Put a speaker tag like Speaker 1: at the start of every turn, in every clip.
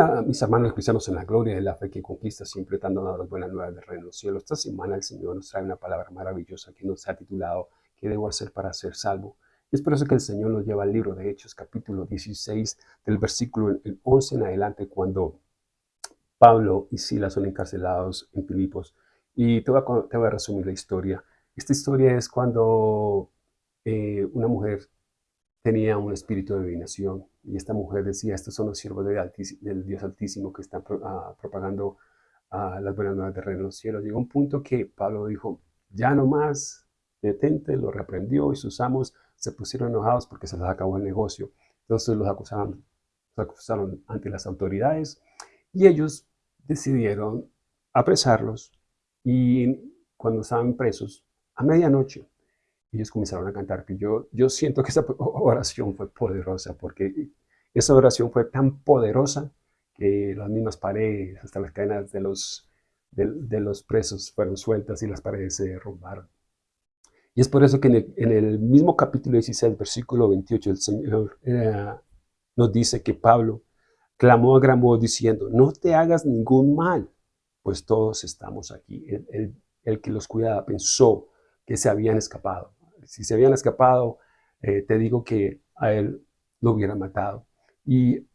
Speaker 1: Hola, mis hermanos cristianos en la gloria de la fe que conquista, siempre dando las buenas nuevas del reino cielo. Esta semana el Señor nos trae una palabra maravillosa que nos ha titulado ¿Qué debo hacer para ser salvo? Y es por eso que el Señor nos lleva al libro de Hechos, capítulo 16, del versículo 11 en adelante, cuando Pablo y Silas son encarcelados en Filipos. Y te voy a, te voy a resumir la historia. Esta historia es cuando eh, una mujer tenía un espíritu de adivinación y esta mujer decía, estos son los siervos del Dios Altísimo que están ah, propagando uh, las buenas nuevas del reino de los cielos. Llegó un punto que Pablo dijo, ya no más, detente, lo reprendió y sus amos se pusieron enojados porque se les acabó el negocio. Entonces los acusaron, los acusaron ante las autoridades y ellos decidieron apresarlos y cuando estaban presos, a medianoche, ellos comenzaron a cantar. Yo, yo siento que esa oración fue poderosa, porque esa oración fue tan poderosa que las mismas paredes, hasta las cadenas de los, de, los presos fueron sueltas y las paredes se derrumbaron. Y es por eso que en el, mismo capítulo 16, versículo 28, el Señor eh, nos dice que Pablo clamó a gran voz diciendo, no te hagas ningún mal, pues todos estamos aquí. El, el que los cuidaba pensó que se habían escapado si se habían escapado, eh, te digo que a él lo hubieran matado. Y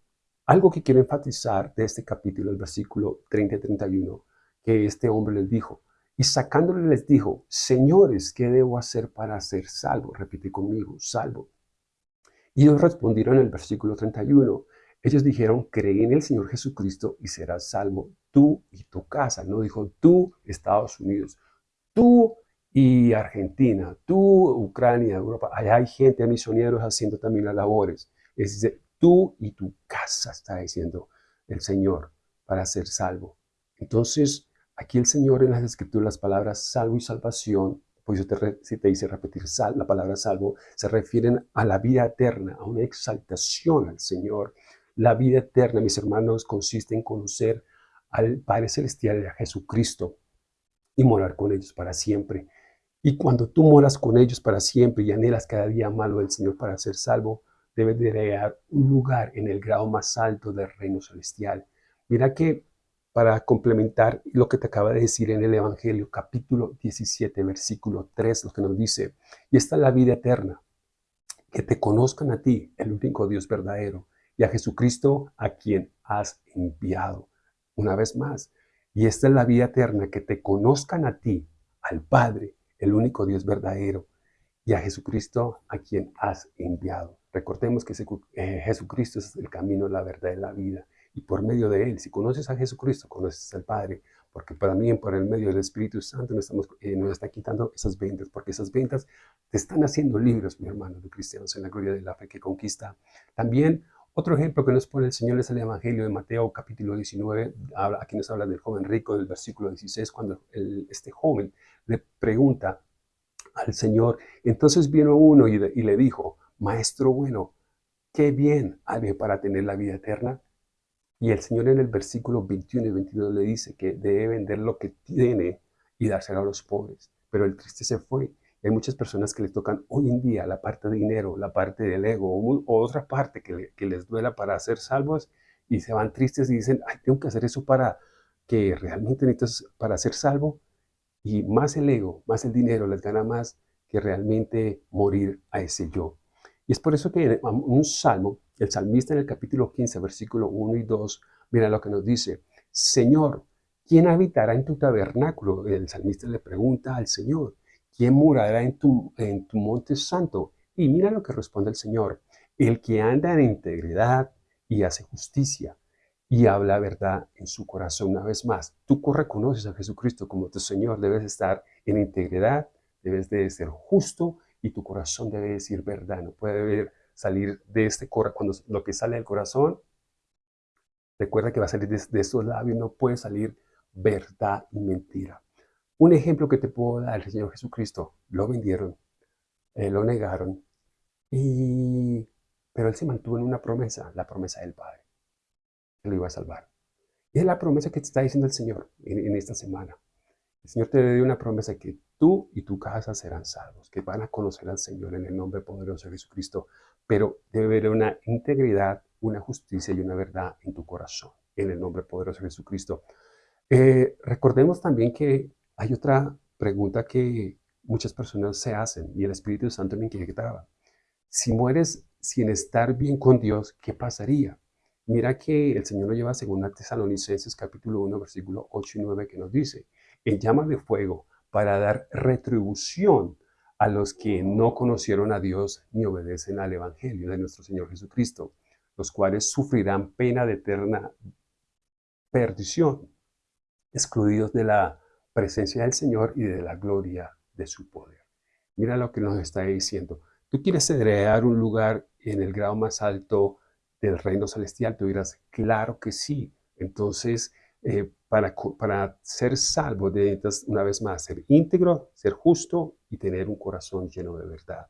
Speaker 1: algo que quiero enfatizar de este capítulo, el versículo 30 y 31, que este hombre les dijo, y sacándole les dijo, señores, ¿qué debo hacer para ser salvo? Repite conmigo, salvo. Y ellos respondieron en el versículo 31, ellos dijeron, cree en el Señor Jesucristo y serás salvo tú y tu casa. No dijo tú, Estados Unidos, tú y Argentina, tú, Ucrania, Europa, allá hay gente, misioneros haciendo también las labores. Es decir, tú y tu casa, está diciendo el Señor, para ser salvo. Entonces, aquí el Señor en las escrituras, las palabras salvo y salvación, pues si te dice repetir sal, la palabra salvo, se refieren a la vida eterna, a una exaltación al Señor. La vida eterna, mis hermanos, consiste en conocer al Padre Celestial a Jesucristo y morar con ellos para siempre. Y cuando tú moras con ellos para siempre y anhelas cada día malo del Señor para ser salvo, debes de crear un lugar en el grado más alto del reino celestial. Mira que para complementar lo que te acaba de decir en el Evangelio, capítulo 17, versículo 3, lo que nos dice, y esta es la vida eterna, que te conozcan a ti, el único Dios verdadero, y a Jesucristo a quien has enviado. Una vez más, y esta es la vida eterna, que te conozcan a ti, al Padre, el único Dios verdadero, y a Jesucristo a quien has enviado. Recordemos que eh, Jesucristo es el camino, la verdad y la vida. Y por medio de Él, si conoces a Jesucristo, conoces al Padre. Porque para mí, por el medio del Espíritu Santo, nos, estamos, eh, nos está quitando esas ventas. Porque esas ventas te están haciendo libres, mi hermano, de cristianos en la gloria de la fe que conquista. También otro ejemplo que nos pone el Señor es el Evangelio de Mateo capítulo 19, aquí nos habla del joven rico del versículo 16, cuando este joven le pregunta al Señor, entonces vino uno y, le dijo, Maestro bueno, qué bien haré para tener la vida eterna. Y el Señor en el versículo 21 y 22 le dice que debe vender lo que tiene y dárselo a los pobres. Pero el triste se fue hay muchas personas que les tocan hoy en día la parte de dinero, la parte del ego o, otra parte que, les duela para ser salvos y se van tristes y dicen, ay, tengo que hacer eso para que realmente necesitas para ser salvo. Y más el ego, más el dinero les gana más que realmente morir a ese yo. Y es por eso que un salmo, el salmista en el capítulo 15, versículo 1 y 2, mira lo que nos dice, Señor, ¿quién habitará en tu tabernáculo? El salmista le pregunta al Señor. ¿Quién morará en tu, en tu monte santo? Y mira lo que responde el Señor. El que anda en integridad y hace justicia y habla verdad en su corazón. Una vez más, tú reconoces a Jesucristo como tu Señor, debes estar en integridad, debes de ser justo y tu corazón debe decir verdad. No puede salir de este corazón, cuando lo que sale del corazón, recuerda que va a salir de, de estos labios, no puede salir verdad y mentira. Un ejemplo que te puedo dar, el Señor Jesucristo, lo vendieron, eh, lo negaron, y, pero Él se mantuvo en una promesa, la promesa del Padre, que lo iba a salvar. Es la promesa que te está diciendo el Señor en, esta semana. El Señor te dio una promesa que tú y tu casa serán salvos, que van a conocer al Señor en el nombre poderoso de Jesucristo, pero debe haber una integridad, una justicia y una verdad en tu corazón. en el nombre poderoso de Jesucristo. Eh, recordemos también que hay otra pregunta que muchas personas se hacen y el Espíritu Santo me inquietaba. Si mueres sin estar bien con Dios, ¿qué pasaría? Mira que el Señor lo lleva a Tesalonicenses capítulo 1, versículo 8 y 9 que nos dice, en llama de fuego para dar retribución a los que no conocieron a Dios ni obedecen al Evangelio de nuestro Señor Jesucristo, los cuales sufrirán pena de eterna perdición, excluidos de la presencia del Señor y de la gloria de su poder. Mira lo que nos está diciendo. Tú quieres heredar un lugar en el grado más alto del reino celestial. Tú dirás, claro que sí. Entonces, eh, para, para ser salvo necesitas una vez más ser íntegro, ser justo y tener un corazón lleno de verdad.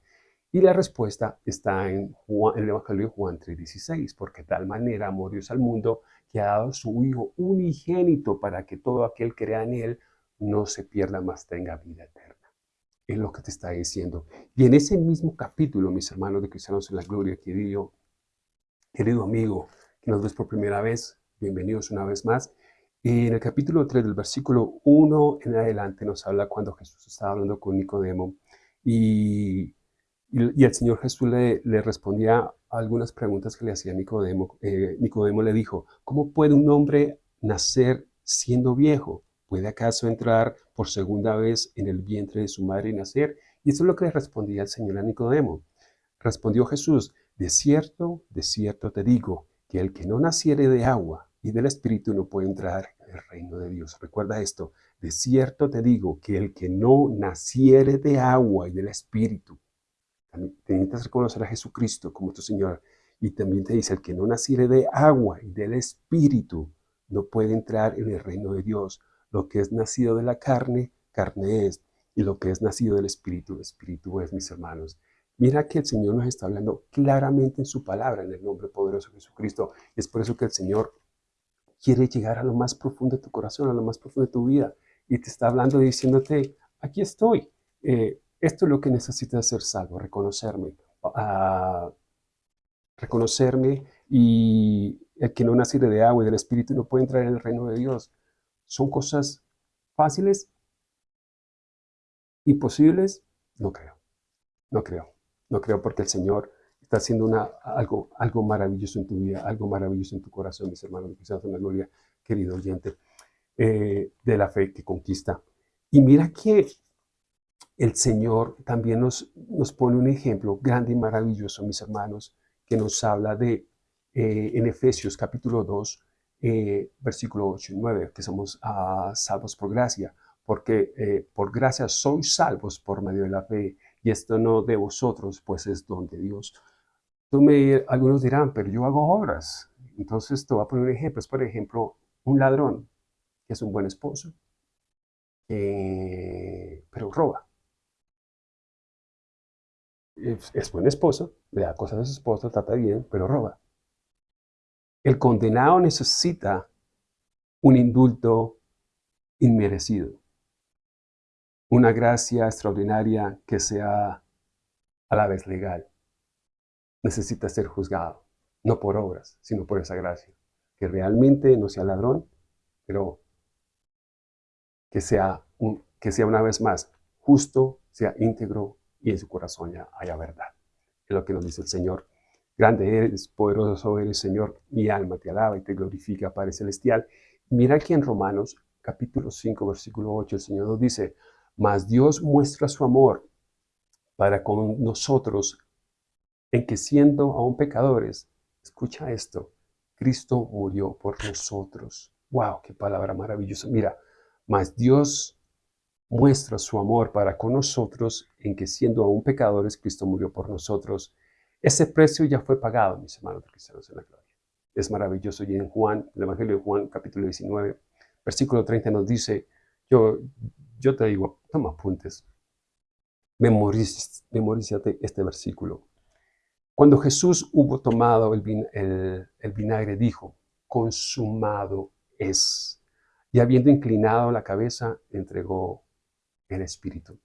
Speaker 1: Y la respuesta está en, el Evangelio de Juan 3:16, porque de tal manera amó Dios al mundo que ha dado su Hijo unigénito para que todo aquel que crea en Él no se pierda, más tenga vida eterna. Es lo que te está diciendo. Y en ese mismo capítulo, mis hermanos de Cristianos en la Gloria, querido, querido amigo que nos ves por primera vez, bienvenidos una vez más. Y en el capítulo 3 del versículo 1 en adelante nos habla cuando Jesús estaba hablando con Nicodemo y, y, el Señor Jesús le, le, respondía algunas preguntas que le hacía Nicodemo. Eh, Nicodemo le dijo, ¿cómo puede un hombre nacer siendo viejo? ¿Puede acaso entrar por segunda vez en el vientre de su madre y nacer? Y eso es lo que le respondía el Señor a Nicodemo. Respondió Jesús, de cierto, de cierto te digo, que el que no naciere de agua y del Espíritu no puede entrar en el reino de Dios. Recuerda esto, de cierto te digo, que el que no naciere de agua y del Espíritu, también necesitas reconocer a Jesucristo como tu Señor, y también te dice, el que no naciere de agua y del Espíritu no puede entrar en el reino de Dios. Lo que es nacido de la carne, carne es. Y lo que es nacido del Espíritu, Espíritu es, mis hermanos. Mira que el Señor nos está hablando claramente en su palabra, en el nombre poderoso de Jesucristo. Es por eso que el Señor quiere llegar a lo más profundo de tu corazón, a lo más profundo de tu vida. Y te está hablando diciéndote, aquí estoy. Eh, esto es lo que necesitas ser salvo, reconocerme. Uh, reconocerme y el que no nace de agua y del Espíritu no puede entrar en el reino de Dios. ¿Son cosas fáciles? ¿Imposibles? No creo. No creo. No creo porque el Señor está haciendo una, algo, algo maravilloso en tu vida, algo maravilloso en tu corazón, mis hermanos, quizás en la gloria, querido oyente, eh, de la fe que conquista. Y mira que el Señor también nos, nos pone un ejemplo grande y maravilloso, mis hermanos, que nos habla de, eh, en Efesios capítulo 2, eh, versículo 8 y 9, que somos ah, salvos por gracia, porque eh, por gracia sois salvos por medio de la fe, y esto no de vosotros, pues es don de Dios. Algunos dirán, pero yo hago obras. Entonces te voy a poner un ejemplo. Es, por ejemplo, un ladrón, que es un buen esposo, pero roba. Es, es, buen esposo, le da cosas a su esposa, trata bien, pero roba. El condenado necesita un indulto inmerecido, una gracia extraordinaria que sea a la vez legal. Necesita ser juzgado, no por obras, sino por esa gracia. Que realmente no sea ladrón, pero que sea, que sea una vez más justo, sea íntegro y en su corazón ya haya verdad. Es lo que nos dice el Señor Grande eres, poderoso eres, Señor. Mi alma te alaba y te glorifica, Padre Celestial. Mira aquí en Romanos, capítulo 5, versículo 8, el Señor nos dice, Mas Dios muestra su amor para con nosotros, en que siendo aún pecadores, escucha esto, Cristo murió por nosotros. ¡Wow! ¡Qué palabra maravillosa! Mira, mas Dios muestra su amor para con nosotros, en que siendo aún pecadores, Cristo murió por nosotros. Ese precio ya fue pagado, mis hermanos cristianos en la gloria. Es maravilloso. Y en Juan, el Evangelio de Juan, capítulo 19, versículo 30 nos dice, yo, yo te digo, toma apuntes, memorízate este versículo. Cuando Jesús hubo tomado el, el, el vinagre, dijo, consumado es. Y habiendo inclinado la cabeza, entregó el Espíritu.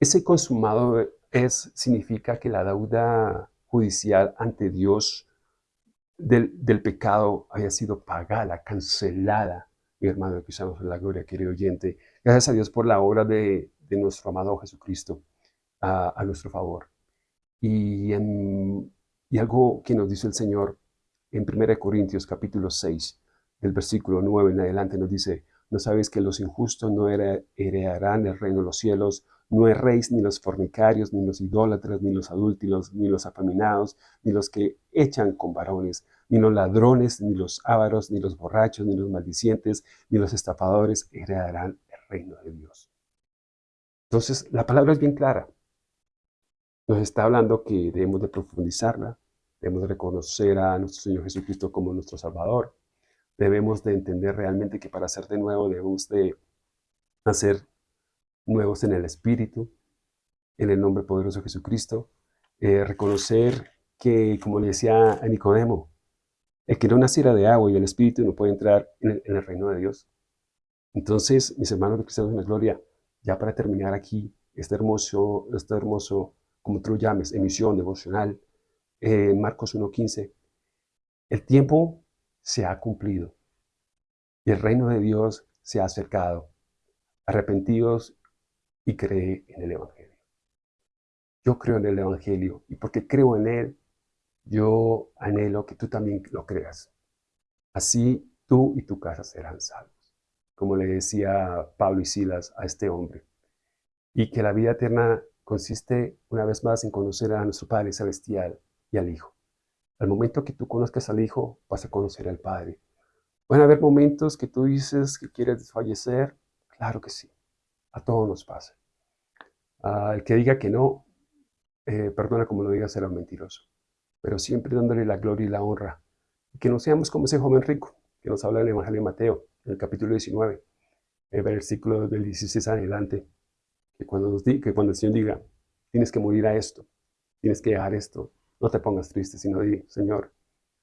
Speaker 1: Ese consumado es significa que la deuda judicial ante Dios del, pecado haya sido pagada, cancelada, mi hermano, que usamos la gloria, querido oyente. Gracias a Dios por la obra de, nuestro amado Jesucristo a, nuestro favor. Y, y algo que nos dice el Señor en 1 Corintios capítulo 6, del versículo 9 en adelante, nos dice, ¿no sabéis que los injustos no heredarán el reino de los cielos? No erréis ni los fornicarios, ni los idólatras, ni los adúlteros, ni los afeminados, ni los que echan con varones, ni los ladrones, ni los ávaros, ni los borrachos, ni los maldicientes, ni los estafadores heredarán el reino de Dios. Entonces, la palabra es bien clara. Nos está hablando que debemos de profundizarla, debemos de reconocer a nuestro Señor Jesucristo como nuestro Salvador, debemos de entender realmente que para ser de nuevo debemos de hacer nuevos en el Espíritu, en el nombre poderoso de Jesucristo. Eh, reconocer que, como le decía a Nicodemo, el que no naciera de agua y del Espíritu no puede entrar en el, reino de Dios. Entonces, mis hermanos de cristianos en la gloria, ya para terminar aquí, este hermoso, este hermoso, como tú lo llames, emisión devocional, eh, Marcos 1.15, el tiempo se ha cumplido y el reino de Dios se ha acercado. Arrepentidos y cree en el Evangelio. Yo creo en el Evangelio y porque creo en él, yo anhelo que tú también lo creas. Así tú y tu casa serán salvos, como le decía Pablo y Silas a este hombre. Y que la vida eterna consiste una vez más en conocer a nuestro Padre Celestial y al Hijo. Al momento que tú conozcas al Hijo, vas a conocer al Padre. Van a haber momentos que tú dices que quieres desfallecer, claro que sí, a todos nos pasa. Ah, el que diga que no, eh, perdona como lo diga, será un mentiroso. Pero siempre dándole la gloria y la honra. que no seamos como ese joven rico que nos habla en el Evangelio de Mateo, en el capítulo 19, el versículo del 16 adelante. Que cuando, nos que cuando el Señor diga, tienes que morir a esto, tienes que dejar esto, no te pongas triste, sino di, Señor,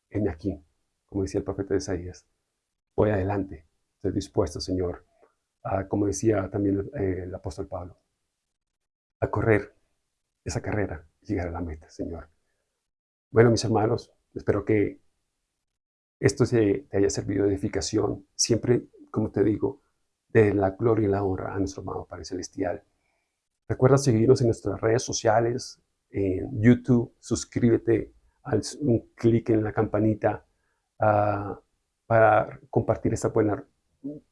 Speaker 1: heme aquí, como decía el profeta de Isaías. Voy adelante, estoy dispuesto, Señor, a, como decía también eh, el apóstol Pablo, a correr esa carrera y llegar a la meta, Señor. Bueno, mis hermanos, espero que esto te haya servido de edificación. Siempre, como te digo, de la gloria y la honra a nuestro amado Padre Celestial. Recuerda seguirnos en nuestras redes sociales, en YouTube, suscríbete, haz un clic en la campanita ah, para compartir esta buena,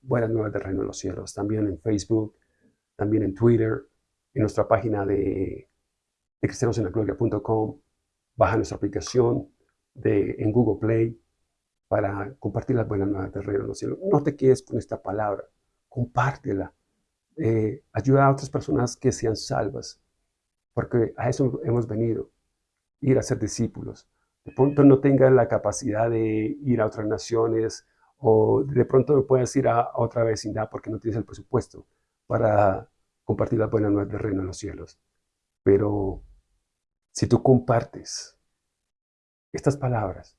Speaker 1: buena nueva de Reino de los Cielos. También en Facebook, también en Twitter, en nuestra página de, de baja nuestra aplicación de, en Google Play para compartir las buenas nuevas del reino de los cielos. No te quedes con esta palabra, compártela. Eh, ayuda a otras personas que sean salvas, porque a eso hemos venido, ir a ser discípulos. De pronto no tengas la capacidad de ir a otras naciones o de pronto no puedas ir a, otra vecindad porque no tienes el presupuesto para compartir la buena nueva del reino de los cielos. Pero si tú compartes estas palabras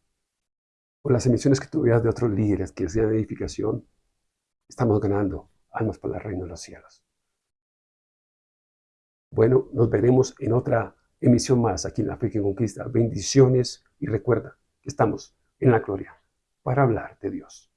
Speaker 1: o las emisiones que tú veas de otros líderes que sean edificación, estamos ganando almas para el reino de los cielos. Bueno, nos veremos en otra emisión más aquí en La Fe que Conquista. Bendiciones y recuerda que estamos en la gloria para hablar de Dios.